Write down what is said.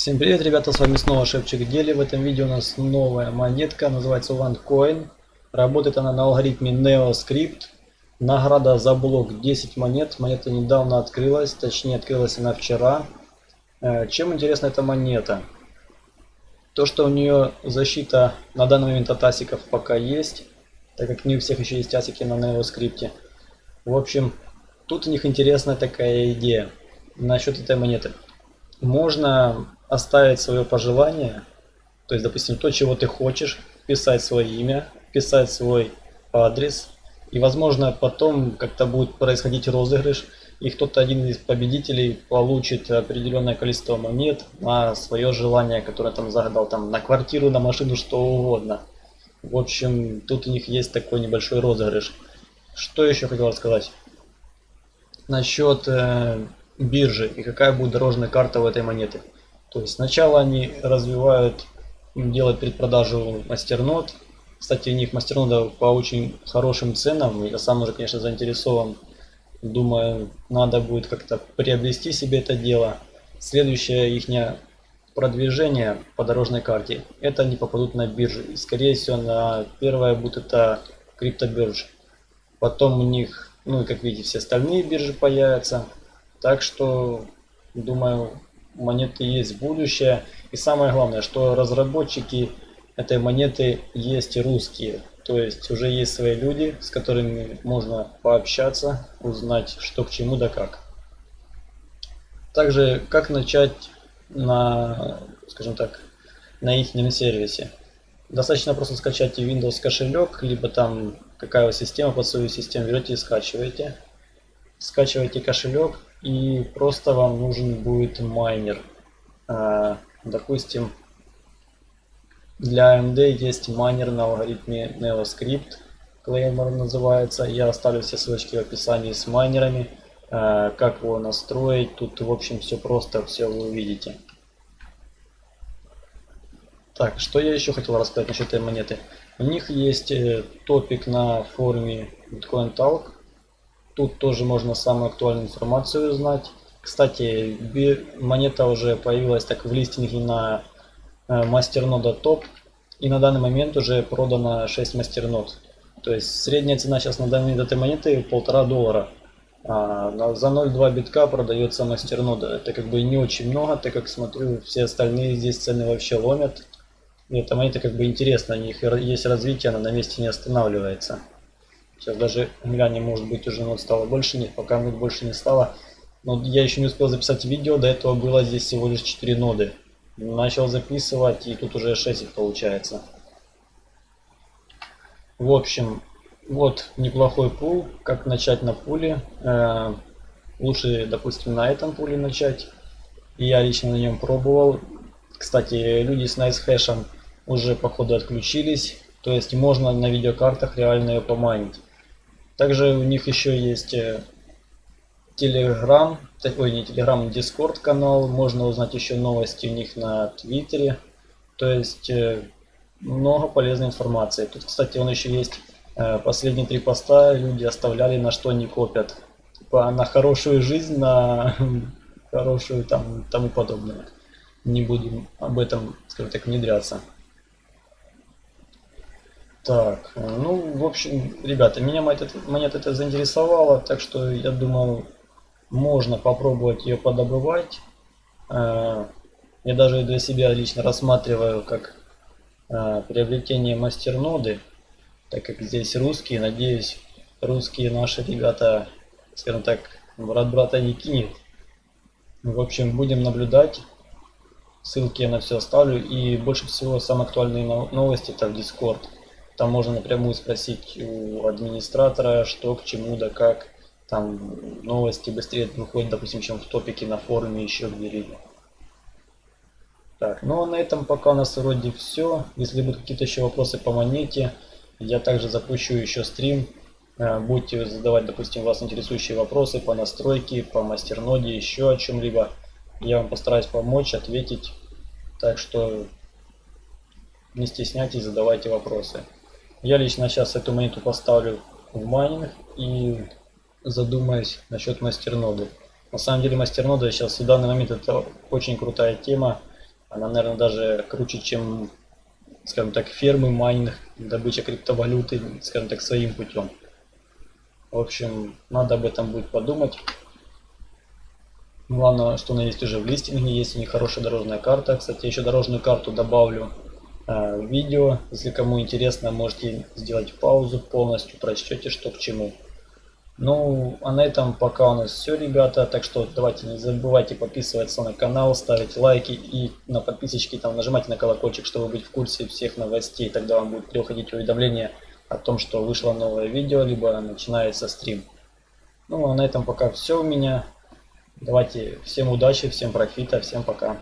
Всем привет, ребята, с вами снова Шепчик Дели. В этом видео у нас новая монетка, называется OneCoin. Работает она на алгоритме NeoScript. Награда за блок 10 монет. Монета недавно открылась, точнее открылась она вчера. Э, чем интересна эта монета? То, что у нее защита на данный момент от асиков пока есть, так как не у всех еще есть асики на NeoScript. В общем, тут у них интересная такая идея насчет этой монеты. Можно оставить свое пожелание, то есть, допустим, то, чего ты хочешь, писать свое имя, писать свой адрес, и, возможно, потом как-то будет происходить розыгрыш, и кто-то один из победителей получит определенное количество монет на свое желание, которое там загадал, там, на квартиру, на машину, что угодно. В общем, тут у них есть такой небольшой розыгрыш. Что еще хотел рассказать? Насчет э, биржи и какая будет дорожная карта у этой монеты. То есть сначала они развивают, делают предпродажу мастернод. Кстати, у них мастернода по очень хорошим ценам. Я сам уже, конечно, заинтересован. Думаю, надо будет как-то приобрести себе это дело. Следующее их продвижение по дорожной карте. Это они попадут на биржу. И, скорее всего, на первое будет это криптобиржа. Потом у них, ну и как видите, все остальные биржи появятся. Так что, думаю, монеты есть будущее. И самое главное, что разработчики этой монеты есть русские. То есть уже есть свои люди, с которыми можно пообщаться, узнать что к чему да как. Также как начать на, скажем так, на их сервисе. Достаточно просто скачать Windows кошелек, либо там какая система под свою систему берете и скачиваете. Скачиваете кошелек и просто вам нужен будет майнер. А, допустим, для AMD есть майнер на алгоритме NeoScript, Claymore называется. Я оставлю все ссылочки в описании с майнерами. А, как его настроить, тут в общем все просто, все вы увидите. Так, что я еще хотел рассказать насчет этой монеты. У них есть э, топик на форуме Bitcoin Talk. Тут тоже можно самую актуальную информацию узнать. Кстати, монета уже появилась так в листинге на э, мастернода топ. И на данный момент уже продано 6 мастернод. То есть средняя цена сейчас на момент этой монеты полтора доллара. А за 0,2 битка продается мастернода. Это как бы не очень много, так как смотрю, все остальные здесь цены вообще ломят. И эта монета как бы интересна, у них есть развитие, она на месте не останавливается. Сейчас даже глянем, может быть уже нот стало больше, нет, пока нот больше не стало. Но я еще не успел записать видео, до этого было здесь всего лишь 4 ноды. Начал записывать и тут уже 6 их получается. В общем, вот неплохой пул. Как начать на пуле? Э, лучше, допустим, на этом пуле начать. Я лично на нем пробовал. Кстати, люди с NiceHash уже походу отключились. То есть можно на видеокартах реально ее поманить. Также у них еще есть Telegram, э, ой, не Telegram, Discord канал. Можно узнать еще новости у них на Твиттере. То есть э, много полезной информации. Тут, кстати, он еще есть э, последние три поста люди оставляли, на что они копят. Типа на хорошую жизнь, на хорошую там тому подобное. Не будем об этом, скажем так, внедряться. Так, ну, в общем, ребята, меня монета это заинтересовала, так что я думаю, можно попробовать ее подобывать. Э, я даже для себя лично рассматриваю как э, приобретение мастерноды, так как здесь русские, надеюсь, русские наши ребята, скажем так, брат брата не кинет. В общем, будем наблюдать. Ссылки я на все оставлю. И больше всего самые актуальные новости это в Discord. Там можно напрямую спросить у администратора, что к чему, да как. Там новости быстрее выходят, допустим, чем в топике на форуме еще где-либо. Так, ну а на этом пока у нас вроде все. Если будут какие-то еще вопросы по монете, я также запущу еще стрим. Э, будете задавать, допустим, вас интересующие вопросы по настройке, по мастерноде, еще о чем-либо. Я вам постараюсь помочь, ответить. Так что не стесняйтесь, задавайте вопросы. Я лично сейчас эту монету поставлю в майнинг и задумаюсь насчет мастерноды. На самом деле мастернода сейчас в данный момент это очень крутая тема. Она, наверное, даже круче, чем, скажем так, фермы майнинг, добыча криптовалюты, скажем так, своим путем. В общем, надо об этом будет подумать. Главное, что она есть уже в листинге, есть у них хорошая дорожная карта. Кстати, еще дорожную карту добавлю э, видео. Если кому интересно, можете сделать паузу, полностью прочтете, что к чему. Ну, а на этом пока у нас все, ребята. Так что давайте не забывайте подписываться на канал, ставить лайки и на подписочки там нажимайте на колокольчик, чтобы быть в курсе всех новостей. Тогда вам будет приходить уведомление о том, что вышло новое видео, либо начинается стрим. Ну, а на этом пока все у меня. Давайте всем удачи, всем профита, всем пока.